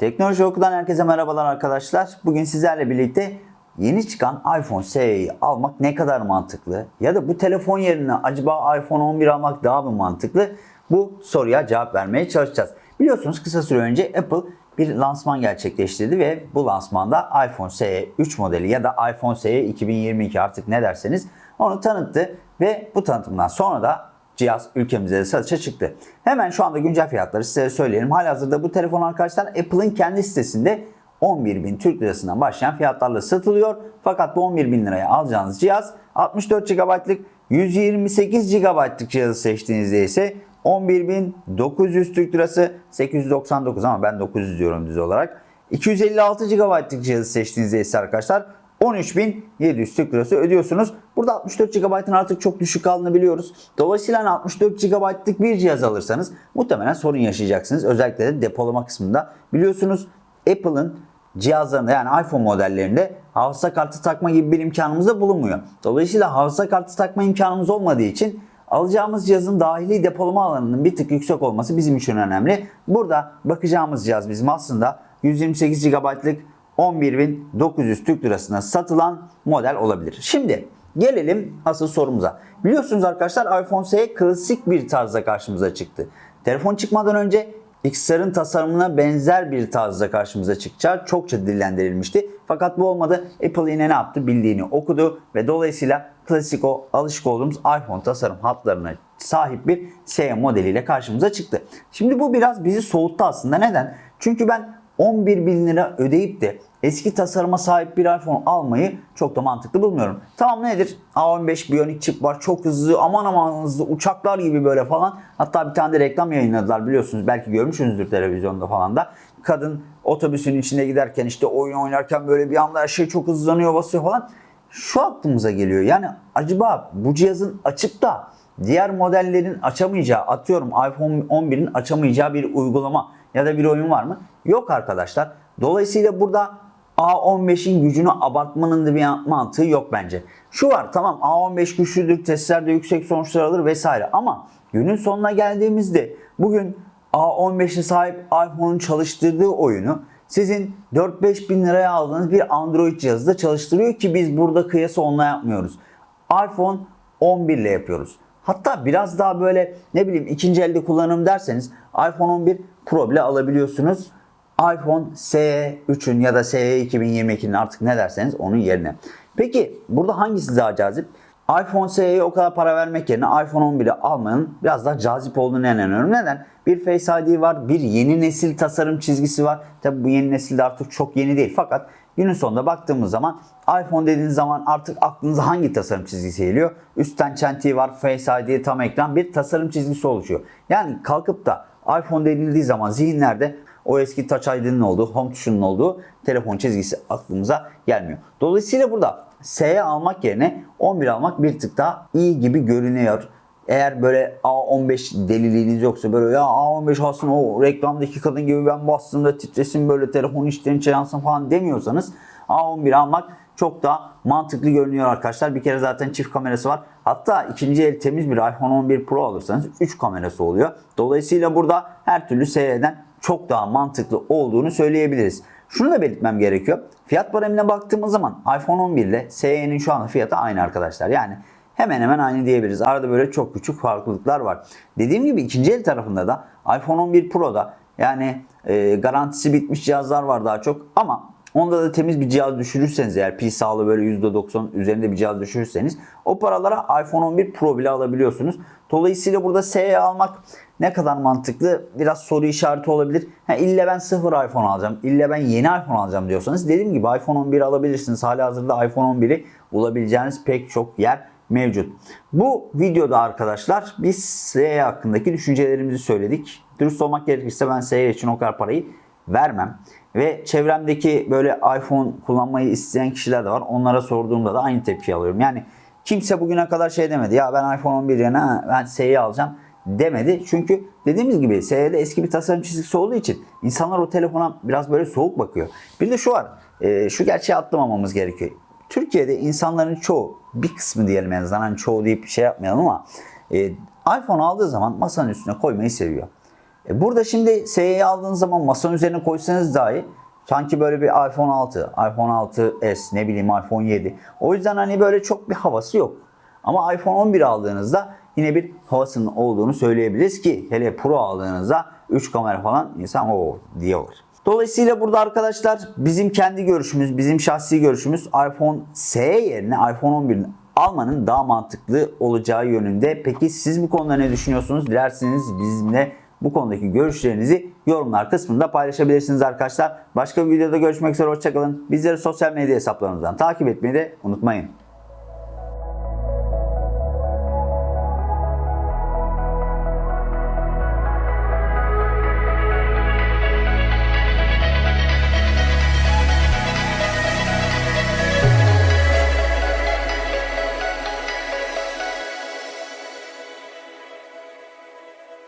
Teknoloji Oku'dan herkese merhabalar arkadaşlar. Bugün sizlerle birlikte yeni çıkan iPhone SE'yi almak ne kadar mantıklı? Ya da bu telefon yerine acaba iPhone 11 almak daha mı mantıklı? Bu soruya cevap vermeye çalışacağız. Biliyorsunuz kısa süre önce Apple bir lansman gerçekleştirdi ve bu lansmanda iPhone SE 3 modeli ya da iPhone SE 2022 artık ne derseniz onu tanıttı ve bu tanıtımdan sonra da cihaz ülkemizde de satışa çıktı. Hemen şu anda güncel fiyatları size söyleyelim. Halihazırda bu telefon arkadaşlar Apple'ın kendi sitesinde 11.000 Türk Lirasından başlayan fiyatlarla satılıyor. Fakat bu 11.000 liraya alacağınız cihaz 64 GB'lık 128 GB'lık cihazı seçtiğinizde ise 11.900 Türk Lirası 899 ama ben 900 diyorum düz olarak. 256 GB'lık cihazı seçtiğinizde ise arkadaşlar 13.700 Türk Lirası ödüyorsunuz. Burada 64 GB'ın artık çok düşük kaldığını biliyoruz. Dolayısıyla hani 64 GB'lık bir cihaz alırsanız muhtemelen sorun yaşayacaksınız. Özellikle de depolama kısmında. Biliyorsunuz Apple'ın cihazlarında yani iPhone modellerinde hafıza kartı takma gibi bir imkanımız da bulunmuyor. Dolayısıyla hafıza kartı takma imkanımız olmadığı için alacağımız cihazın dahili depolama alanının bir tık yüksek olması bizim için önemli. Burada bakacağımız cihaz bizim aslında 128 GB'lık 11.900 Türk Lirasına satılan model olabilir. Şimdi gelelim asıl sorumuza. Biliyorsunuz arkadaşlar iPhone SE klasik bir tarzda karşımıza çıktı. Telefon çıkmadan önce XR'ın tasarımına benzer bir tarzda karşımıza çıkacağı çokça dillendirilmişti. Fakat bu olmadı. Apple yine ne yaptı? Bildiğini okudu ve dolayısıyla klasik o alışık olduğumuz iPhone tasarım hatlarına sahip bir SE modeliyle karşımıza çıktı. Şimdi bu biraz bizi soğuttu aslında. Neden? Çünkü ben 11 bin lira ödeyip de eski tasarıma sahip bir iPhone almayı çok da mantıklı bulmuyorum. Tamam nedir? A15 Bionic çip var. Çok hızlı aman aman hızlı uçaklar gibi böyle falan. Hatta bir tane de reklam yayınladılar biliyorsunuz. Belki görmüşsünüzdür televizyonda falan da. Kadın otobüsün içinde giderken işte oyun oynarken böyle bir anda her şey çok hızlanıyor basıyor falan. Şu aklımıza geliyor. Yani acaba bu cihazın açıp da diğer modellerin açamayacağı atıyorum iPhone 11'in açamayacağı bir uygulama ya da bir oyun var mı? Yok arkadaşlar. Dolayısıyla burada A15'in gücünü abartmanın da bir mantığı yok bence. Şu var tamam A15 güçlüdür, testlerde yüksek sonuçlar alır vesaire ama günün sonuna geldiğimizde bugün A15'e sahip iPhone'un çalıştırdığı oyunu sizin 4-5 bin liraya aldığınız bir Android cihazı da çalıştırıyor ki biz burada kıyası onunla yapmıyoruz. iPhone 11 ile yapıyoruz. Hatta biraz daha böyle ne bileyim ikinci elde kullanım derseniz iPhone 11 Pro bile alabiliyorsunuz. iPhone SE 3'ün ya da SE 2022'nin artık ne derseniz onun yerine. Peki burada hangisi daha cazip? iPhone SE'ye o kadar para vermek yerine iPhone 11'i almanın biraz daha cazip olduğunu inanıyorum. Neden? Bir Face ID var, bir yeni nesil tasarım çizgisi var. Tabi bu yeni nesilde artık çok yeni değil fakat günün sonunda baktığımız zaman iPhone dediğiniz zaman artık aklınıza hangi tasarım çizgisi geliyor? Üstten çentiği var, Face ID, tam ekran bir tasarım çizgisi oluşuyor. Yani kalkıp da iPhone denildiği zaman zihinlerde o eski Touch ID'nin olduğu, Home tuşunun olduğu telefon çizgisi aklımıza gelmiyor. Dolayısıyla burada SE almak yerine 11 almak bir tık daha iyi gibi görünüyor. Eğer böyle A15 deliliğiniz yoksa böyle ya A15 alsın o reklamdaki kadın gibi ben bastığımda titresin böyle telefon içten yansın falan demiyorsanız A11 almak çok daha mantıklı görünüyor arkadaşlar. Bir kere zaten çift kamerası var. Hatta ikinci el temiz bir iPhone 11 Pro alırsanız 3 kamerası oluyor. Dolayısıyla burada her türlü SE'den çok daha mantıklı olduğunu söyleyebiliriz. Şunu da belirtmem gerekiyor. Fiyat baremine baktığımız zaman iPhone 11 ile SE'nin şu anda fiyatı aynı arkadaşlar. Yani hemen hemen aynı diyebiliriz. Arada böyle çok küçük farklılıklar var. Dediğim gibi ikinci el tarafında da iPhone 11 Pro'da yani e, garantisi bitmiş cihazlar var daha çok ama Onda da temiz bir cihaz düşürürseniz eğer pil sağlığı böyle %90 üzerinde bir cihaz düşürürseniz o paralara iPhone 11 Pro bile alabiliyorsunuz. Dolayısıyla burada SE almak ne kadar mantıklı biraz soru işareti olabilir. Ha, ille ben sıfır iPhone alacağım, ille ben yeni iPhone alacağım diyorsanız dediğim gibi iPhone 11 alabilirsiniz. Hali hazırda iPhone 11'i bulabileceğiniz pek çok yer mevcut. Bu videoda arkadaşlar biz SE hakkındaki düşüncelerimizi söyledik. Dürüst olmak gerekirse ben SE için o kadar parayı vermem. Ve çevremdeki böyle iPhone kullanmayı isteyen kişiler de var. Onlara sorduğumda da aynı tepki alıyorum. Yani kimse bugüne kadar şey demedi. Ya ben iPhone 11 yerine ben SE'yi alacağım demedi. Çünkü dediğimiz gibi SE'de eski bir tasarım çizgisi olduğu için insanlar o telefona biraz böyle soğuk bakıyor. Bir de şu var. E, şu gerçeği atlamamamız gerekiyor. Türkiye'de insanların çoğu bir kısmı diyelim en azından hani çoğu deyip şey yapmayalım ama e, iPhone aldığı zaman masanın üstüne koymayı seviyor. E burada şimdi SE'yi aldığınız zaman masanın üzerine koysanız dahi sanki böyle bir iPhone 6, iPhone 6s ne bileyim iPhone 7. O yüzden hani böyle çok bir havası yok. Ama iPhone 11 aldığınızda yine bir havasının olduğunu söyleyebiliriz ki hele Pro aldığınızda 3 kamera falan insan o diyor. Dolayısıyla burada arkadaşlar bizim kendi görüşümüz, bizim şahsi görüşümüz iPhone S yerine iPhone 11'in almanın daha mantıklı olacağı yönünde. Peki siz bu konuda ne düşünüyorsunuz? Dilerseniz bizimle bu konudaki görüşlerinizi yorumlar kısmında paylaşabilirsiniz arkadaşlar. Başka bir videoda görüşmek üzere hoşçakalın. Bizleri sosyal medya hesaplarımızdan takip etmeyi de unutmayın.